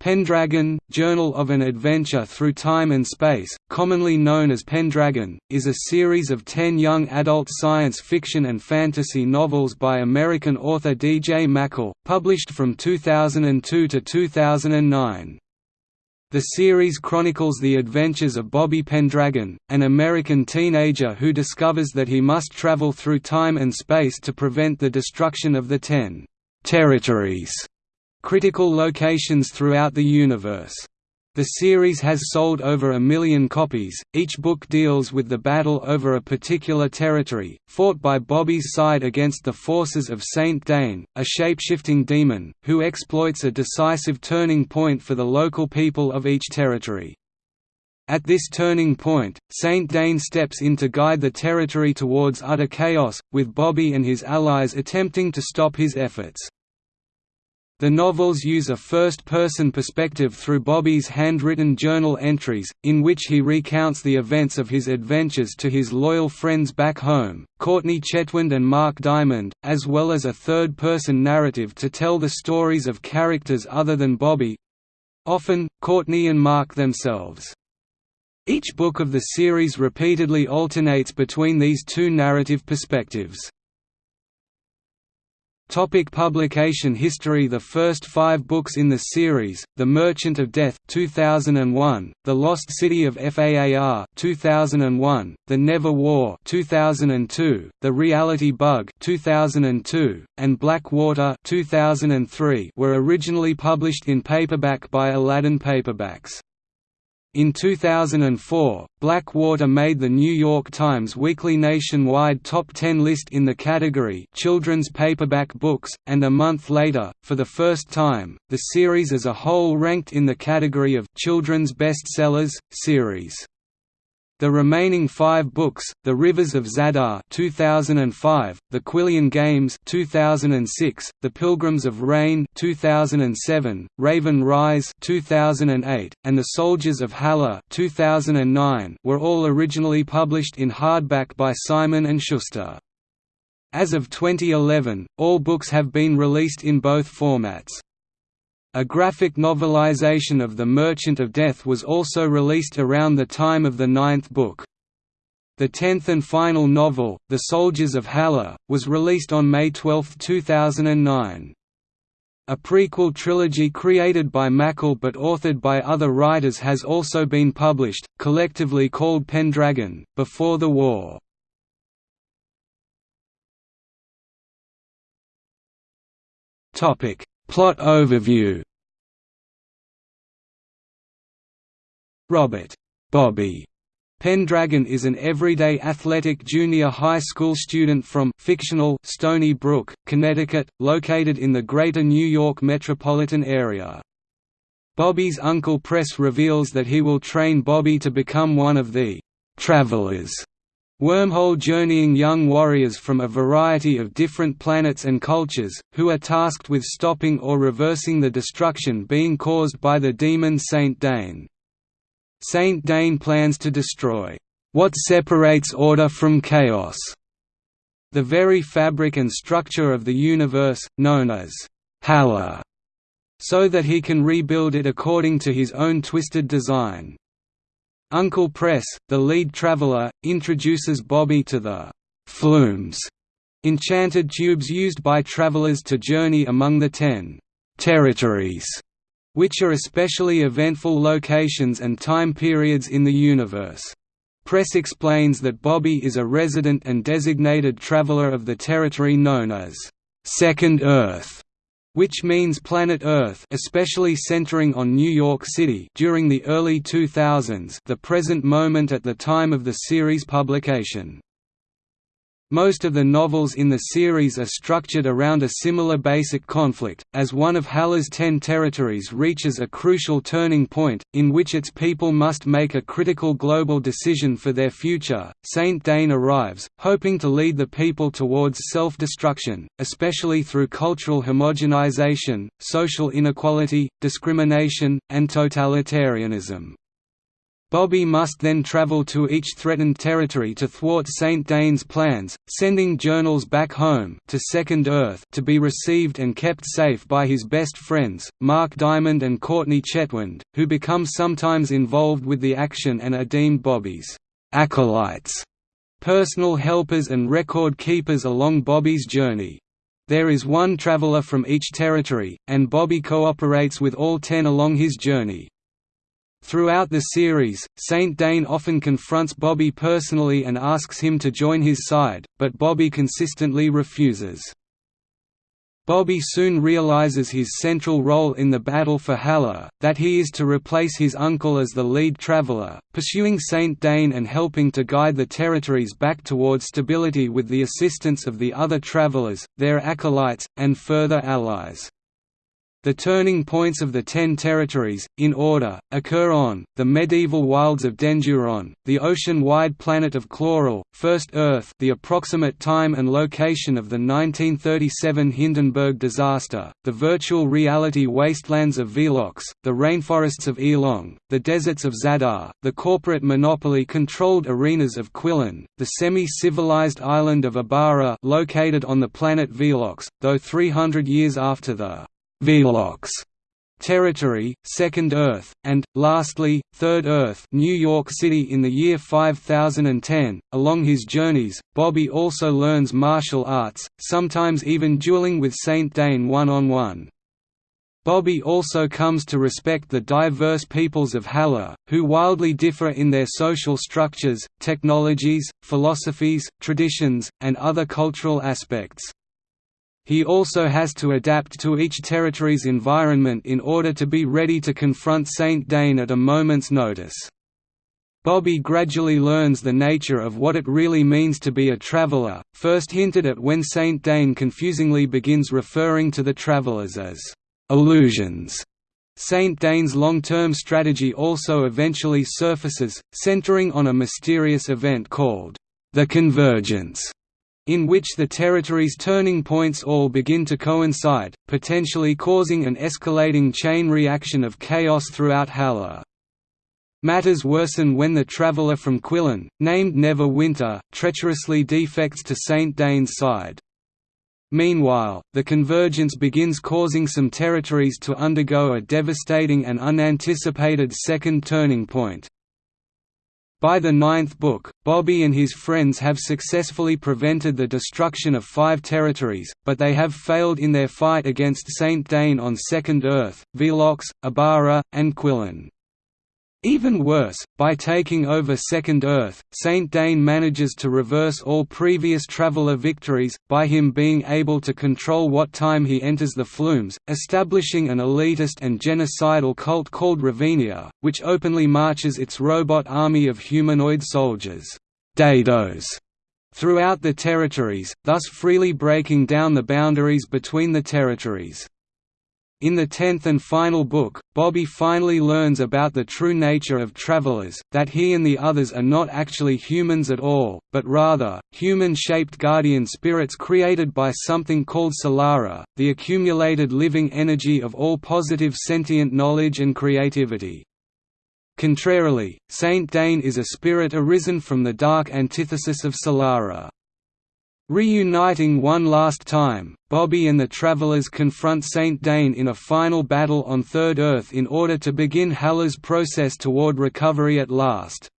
Pendragon, Journal of an Adventure Through Time and Space, commonly known as Pendragon, is a series of ten young adult science fiction and fantasy novels by American author D. J. MacHale, published from 2002 to 2009. The series chronicles the adventures of Bobby Pendragon, an American teenager who discovers that he must travel through time and space to prevent the destruction of the Ten territories critical locations throughout the universe. The series has sold over a million copies. Each book deals with the battle over a particular territory, fought by Bobby's side against the forces of Saint Dane, a shape-shifting demon, who exploits a decisive turning point for the local people of each territory. At this turning point, Saint Dane steps in to guide the territory towards utter chaos, with Bobby and his allies attempting to stop his efforts. The novels use a first-person perspective through Bobby's handwritten journal entries, in which he recounts the events of his adventures to his loyal friends back home, Courtney Chetwynd and Mark Dimond, as well as a third-person narrative to tell the stories of characters other than Bobby—often, Courtney and Mark themselves. Each book of the series repeatedly alternates between these two narrative perspectives. Topic publication history The first five books in the series, The Merchant of Death 2001, The Lost City of Faar 2001, The Never War 2002, The Reality Bug 2002, and Black Water 2003 were originally published in paperback by Aladdin Paperbacks. In 2004, Blackwater made the New York Times weekly nationwide top 10 list in the category Children's Paperback Books, and a month later, for the first time, the series as a whole ranked in the category of Children's Bestsellers series. The remaining five books, The Rivers of Zadaa 2005, The Quillan Games 2006, The Pilgrims of Rayne 2007, Raven Rise 2008, and The Soldiers of Halla 2009, were all originally published in hardback by Simon & Schuster. As of 2011, all books have been released in both formats. A graphic novelization of The Merchant of Death was also released around the time of the ninth book. The tenth and final novel, The Soldiers of Halla, was released on May 12, 2009. A prequel trilogy created by MacHale but authored by other writers has also been published, collectively called Pendragon, Before the War. Plot overview. Robert. Bobby. Pendragon is an everyday athletic junior high school student from fictional Stony Brook, Connecticut, located in the greater New York metropolitan area. Bobby's uncle Press reveals that he will train Bobby to become one of the «travelers» Wormhole-journeying young warriors from a variety of different planets and cultures, who are tasked with stopping or reversing the destruction being caused by the demon Saint Dane. Saint Dane plans to destroy, "...what separates order from chaos", the very fabric and structure of the universe, known as Halla, so that he can rebuild it according to his own twisted design. Uncle Press, the lead traveler, introduces Bobby to the «flumes» enchanted tubes used by travelers to journey among the ten «territories», which are especially eventful locations and time periods in the universe. Press explains that Bobby is a resident and designated traveler of the territory known as Second Earth, which means planet Earth especially centering on New York City during the early 2000s the present moment at the time of the series publication. Most of the novels in the series are structured around a similar basic conflict, as one of Halla's ten territories reaches a crucial turning point, in which its people must make a critical global decision for their future. Saint Dane arrives, hoping to lead the people towards self-destruction, especially through cultural homogenization, social inequality, discrimination, and totalitarianism. Bobby must then travel to each threatened territory to thwart Saint Dane's plans, sending journals back home to Second Earth to be received and kept safe by his best friends, Mark Dimond and Courtney Chetwynd, who become sometimes involved with the action and are deemed Bobby's acolytes, personal helpers and record keepers along Bobby's journey. There is one traveler from each territory, and Bobby cooperates with all ten along his journey. Throughout the series, Saint Dane often confronts Bobby personally and asks him to join his side, but Bobby consistently refuses. Bobby soon realizes his central role in the battle for Halla, that he is to replace his uncle as the lead traveler, pursuing Saint Dane and helping to guide the territories back toward stability with the assistance of the other travelers, their acolytes, and further allies. The turning points of the Ten Territories, in order, occur on, the medieval wilds of Denduron, the ocean-wide planet of Cloral, First Earth the approximate time and location of the 1937 Hindenburg disaster, the virtual reality wastelands of Veelox, the rainforests of Eelong, the deserts of Zadaa, the corporate monopoly-controlled arenas of Quillan, the semi-civilized island of Ibara located on the planet Veelox, though 300 years after the Veelox territory, Second Earth, and, lastly, Third Earth New York City in the year 5010. Along his journeys, Bobby also learns martial arts, sometimes even dueling with Saint Dane one-on-one. -on -one. Bobby also comes to respect the diverse peoples of Halla, who wildly differ in their social structures, technologies, philosophies, traditions, and other cultural aspects. He also has to adapt to each territory's environment in order to be ready to confront Saint Dane at a moment's notice. Bobby gradually learns the nature of what it really means to be a traveler, first hinted at when Saint Dane confusingly begins referring to the travelers as illusions. Saint Dane's long-term strategy also eventually surfaces, centering on a mysterious event called the Convergence in which the territory's turning points all begin to coincide, potentially causing an escalating chain reaction of chaos throughout Halla. Matters worsen when the traveller from Quillan, named Nevva Winter, treacherously defects to Saint Dane's side. Meanwhile, the convergence begins causing some territories to undergo a devastating and unanticipated second turning point. By the ninth book, Bobby and his friends have successfully prevented the destruction of five territories, but they have failed in their fight against Saint Dane on Second Earth, Veelox, Ibara, and Quillan. Even worse, by taking over Second Earth, Saint Dane manages to reverse all previous Traveller victories, by him being able to control what time he enters the flumes, establishing an elitist and genocidal cult called Ravinia, which openly marches its robot army of humanoid soldiers Dados, throughout the territories, thus freely breaking down the boundaries between the territories. In the tenth and final book, Bobby finally learns about the true nature of travelers, that he and the others are not actually humans at all, but rather, human-shaped guardian spirits created by something called Solara, the accumulated living energy of all positive sentient knowledge and creativity. Contrarily, Saint Dane is a spirit arisen from the dark antithesis of Solara. Reuniting one last time, Bobby and the Travelers confront Saint Dane in a final battle on Third Earth in order to begin Halla's process toward recovery at last.